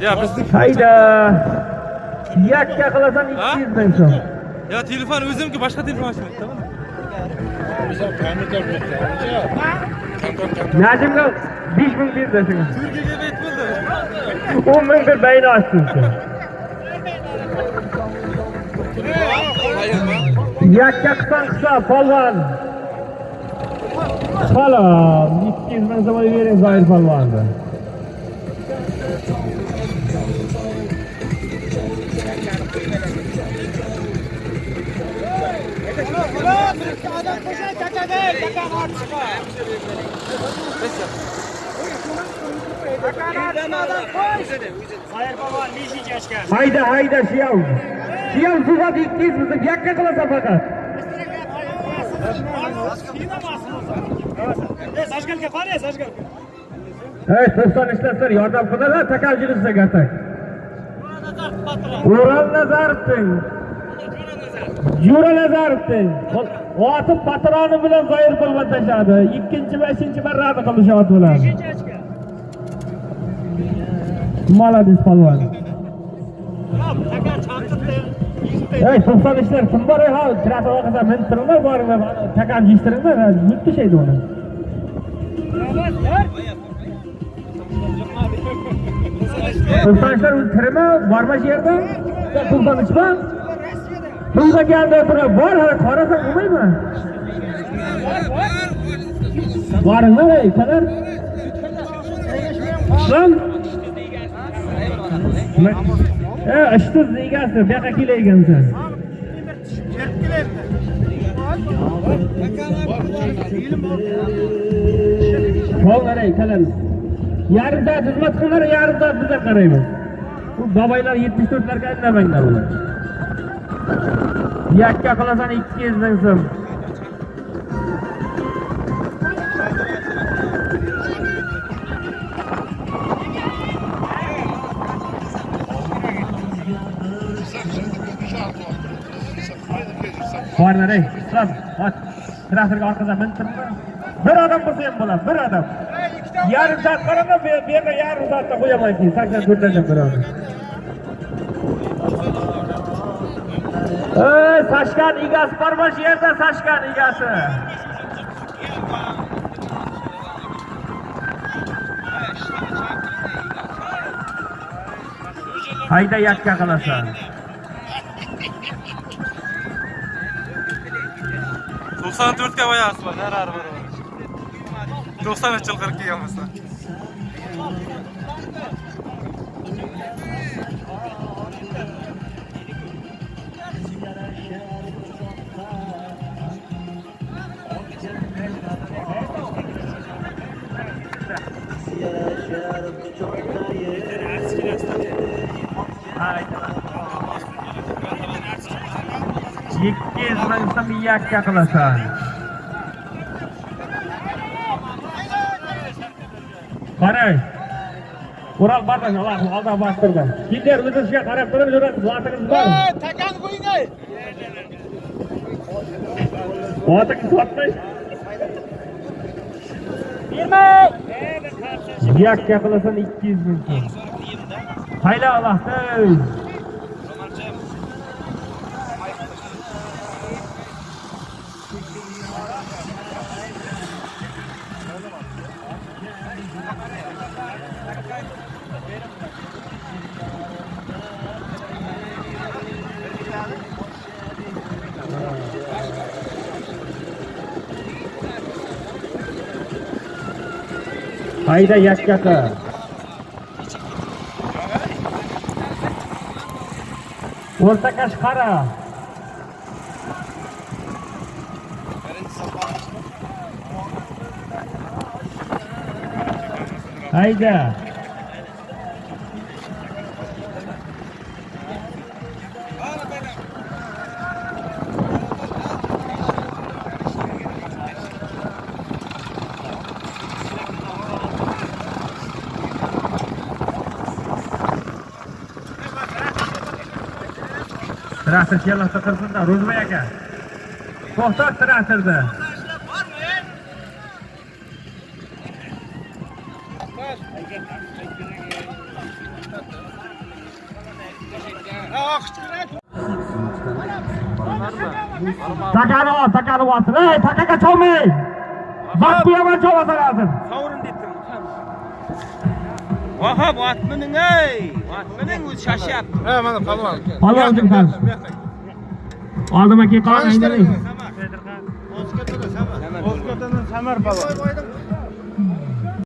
Ya biz hayda. Yakka qilasan ikki yuz ming so'm ya telefon o'zimki boshqa telefon najimga besh ming berdi shunga turkiyaga bet bo'ldi o'n ming bir bayni ochsin yakka qilsang qilsa polvon salom ikki yuz ming so'm bering zoir hayda hayda shiyav shiyav suzat ikki yuz ming yakka qilasan faqat Zajgalka qani, zajgalka. ey to'xtan ishlaslar, yordam qilinglar, takaljilisizga gatak. Ural Nazarovning. Yura Nazarovning. Otib patroni bilan zoir polvon tashladi. Ikkinchi va uchinchi marrani qilish ot bilan. Молодец polvon. Hey, to'xtan ishlar, kim bor ha? Traktor orqasida mintiringlar, boringlar, takam yishtiringlar, yutdi shaydi uni. To'xtanishlar o'zi tirimi, borma shu yerda? To'xtanishma. Bunga keldi turib, bor, hali qarasang bo'lmaymi? Boringlar, ey, kalar. Son. E, ishtuz egasi, bu yoqqa kelaygansan. Bo'llar, ey, kalar. yarim soat xizmat qilinglar yarim bizga qaraymiz bu boboylar yetmish to'rtlarga indamanglar ular yakka qilasan ikki yuz ming so'm borlar ey islom ot. traktorga orqadan mintirma bir odam bo'lsa ham bo'ladi bir odam. Yarim soat qarama bu yerda yerga yarim soatda qo'yaman keyin sakson to'rtlardan bir odam. Sashkan egasi bormi shu yerda sashkan egasi hayda yakka qilasan to'qson to'rtga boyasi bor narari bor to'qson uch yil qirq kelgan ikki yuz ming so'm yakka qilasan qarang Ural bardan oldan borib turdi kimdir o'zizga qarab turib yuradi vatingiz bormi Takan qo'ying ey. vatingiz sotmay Bermay. yakka qilasan ikki yuz ming so'm Hayla Allah'tır. Hayda yaş yakar. O'rta qara hayda traktor yalloqda tursinda ro'zmay aka to'xtat traktorni Takani ol, takani olsin. Ey, takaga cholmang. Vaqt qo'yaman cholasa lazım. Sovrin deb turibdi. Vahab otmining ey, o'zi shashyapti. Ha mana palvon. Palvon jimdan. Oldima keyin qolgan aylanay. O'zkotadan Samar palvon.